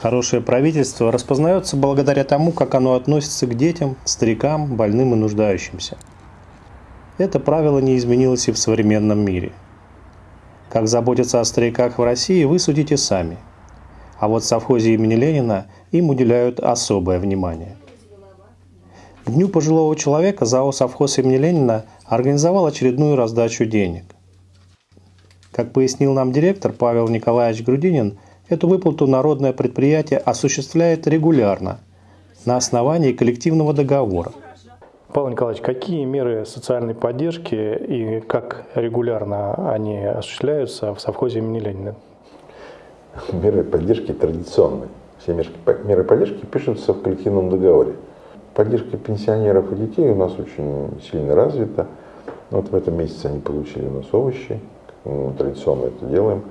Хорошее правительство распознается благодаря тому, как оно относится к детям, старикам, больным и нуждающимся. Это правило не изменилось и в современном мире. Как заботиться о стариках в России, вы судите сами. А вот в совхозе имени Ленина им уделяют особое внимание. К Дню пожилого человека ЗАО «Совхоз имени Ленина» организовал очередную раздачу денег. Как пояснил нам директор Павел Николаевич Грудинин, Эту выплату народное предприятие осуществляет регулярно на основании коллективного договора. Павел Николаевич, какие меры социальной поддержки и как регулярно они осуществляются в совхозе имени Ленина? Меры поддержки традиционные. Все меры поддержки пишутся в коллективном договоре. Поддержка пенсионеров и детей у нас очень сильно развита. Вот в этом месяце они получили у нас овощи, мы традиционно это делаем.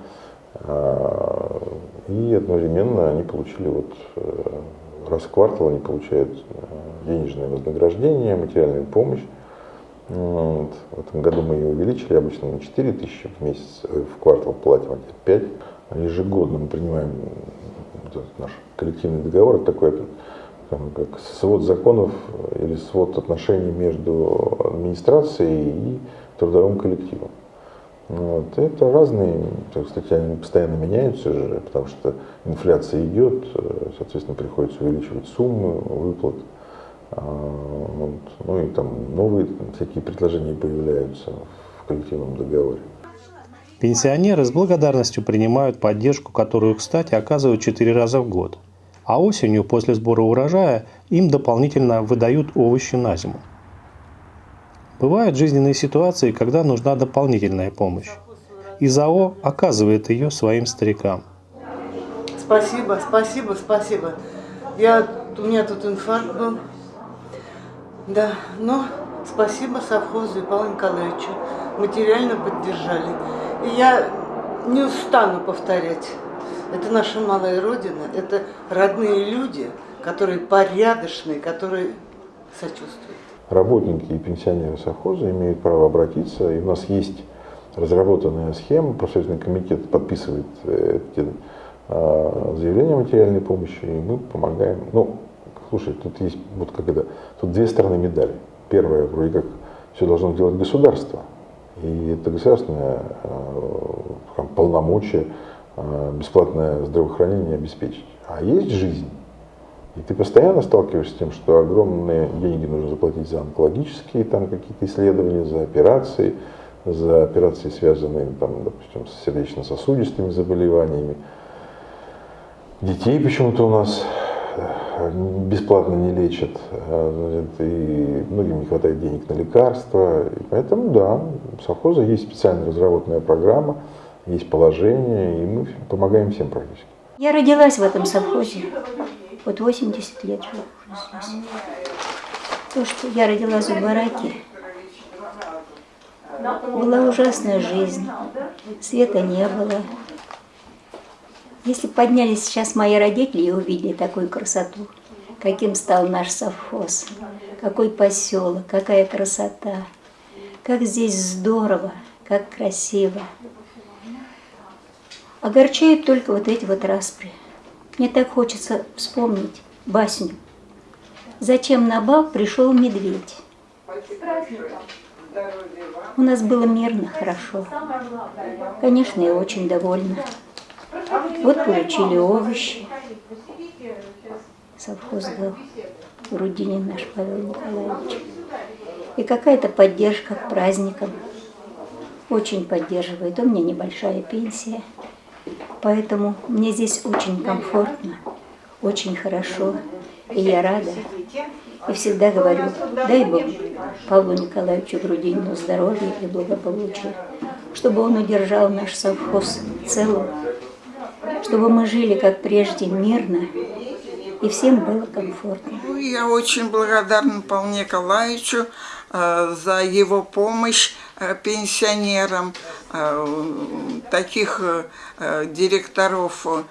А, и одновременно они получили вот э, раз в квартал они получают э, денежное вознаграждение, материальную помощь. Вот. В этом году мы ее увеличили, обычно на 4 тысячи в месяц, э, в квартал платим, а теперь 5. А ежегодно мы принимаем наш коллективный договор, такой как свод законов или свод отношений между администрацией и трудовым коллективом. Вот. Это разные, кстати, они постоянно меняются же, потому что инфляция идет, э, соответственно, приходится увеличивать суммы выплат. А, вот. Ну и там новые всякие предложения появляются в коллективном договоре. Пенсионеры с благодарностью принимают поддержку, которую, кстати, оказывают четыре раза в год. А осенью, после сбора урожая, им дополнительно выдают овощи на зиму. Бывают жизненные ситуации, когда нужна дополнительная помощь. И ЗАО оказывает ее своим старикам. Спасибо, спасибо, спасибо. Я, у меня тут инфаркт был. Да, но спасибо совхозу и Павлу Николаевичу. Материально поддержали. И я не устану повторять. Это наша малая родина, это родные люди, которые порядочные, которые сочувствуют работники и пенсионеры совхоза имеют право обратиться, и у нас есть разработанная схема, профсоюзный комитет подписывает э, эти а, заявления материальной помощи, и мы помогаем. Ну, слушай, тут есть вот как это, тут две стороны медали. Первая, вроде как, все должно делать государство, и это государственное э, полномочие э, бесплатное здравоохранение обеспечить. А есть жизнь. И ты постоянно сталкиваешься с тем, что огромные деньги нужно заплатить за онкологические там какие-то исследования, за операции, за операции, связанные, там, допустим, с сердечно-сосудистыми заболеваниями. Детей почему-то у нас э, бесплатно не лечат, а, и многим не хватает денег на лекарства. И поэтому, да, у совхоза есть специально разработанная программа, есть положение, и мы помогаем всем практически. Я родилась в этом совхозе. Вот 80 лет живу. То, что я родилась в бараке, была ужасная жизнь, света не было. Если поднялись сейчас мои родители и увидели такую красоту, каким стал наш совхоз, какой поселок, какая красота, как здесь здорово, как красиво. Огорчают только вот эти вот распри. Мне так хочется вспомнить басню. Зачем на бал пришел медведь? У нас было мирно, хорошо. Конечно, я очень довольна. Вот получили овощи. Совхоз дал. Рудинин наш Павел Николаевич. И какая-то поддержка к праздникам. Очень поддерживает. У меня небольшая пенсия. Поэтому мне здесь очень комфортно, очень хорошо, и я рада. И всегда говорю, дай Бог Павлу Николаевичу Грудинину здоровья и благополучия, чтобы он удержал наш совхоз целым, чтобы мы жили как прежде мирно, и всем было комфортно. Ну, я очень благодарна Павлу Николаевичу э, за его помощь э, пенсионерам. Э, таких э, директоров э,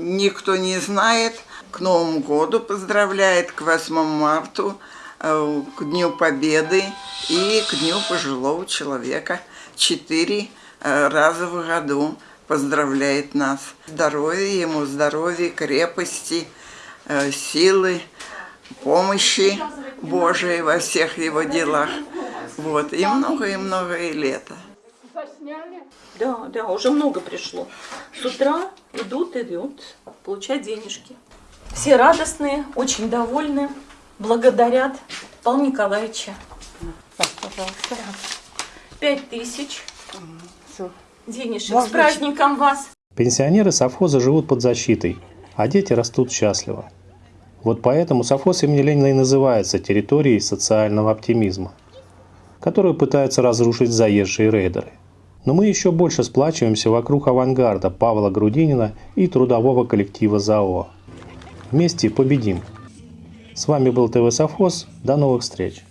никто не знает. К Новому году поздравляет, к 8 марта, к Дню Победы и к Дню пожилого человека. Четыре раза в году поздравляет нас. Здоровья ему, здоровья, крепости, силы, помощи Божией во всех его делах. Вот, и много, и много и лета. Да, да, уже много пришло. С утра идут, идут получать денежки. Все радостные, очень довольны, благодарят Павла Николаевича. Пожалуйста. Пять тысяч денежек. С праздником вас! Пенсионеры совхоза живут под защитой, а дети растут счастливо. Вот поэтому совхоз имени Ленина и называется территорией социального оптимизма, которую пытаются разрушить заезжие рейдеры. Но мы еще больше сплачиваемся вокруг авангарда Павла Грудинина и трудового коллектива ЗАО. Вместе победим! С вами был ТВ Совхоз. До новых встреч!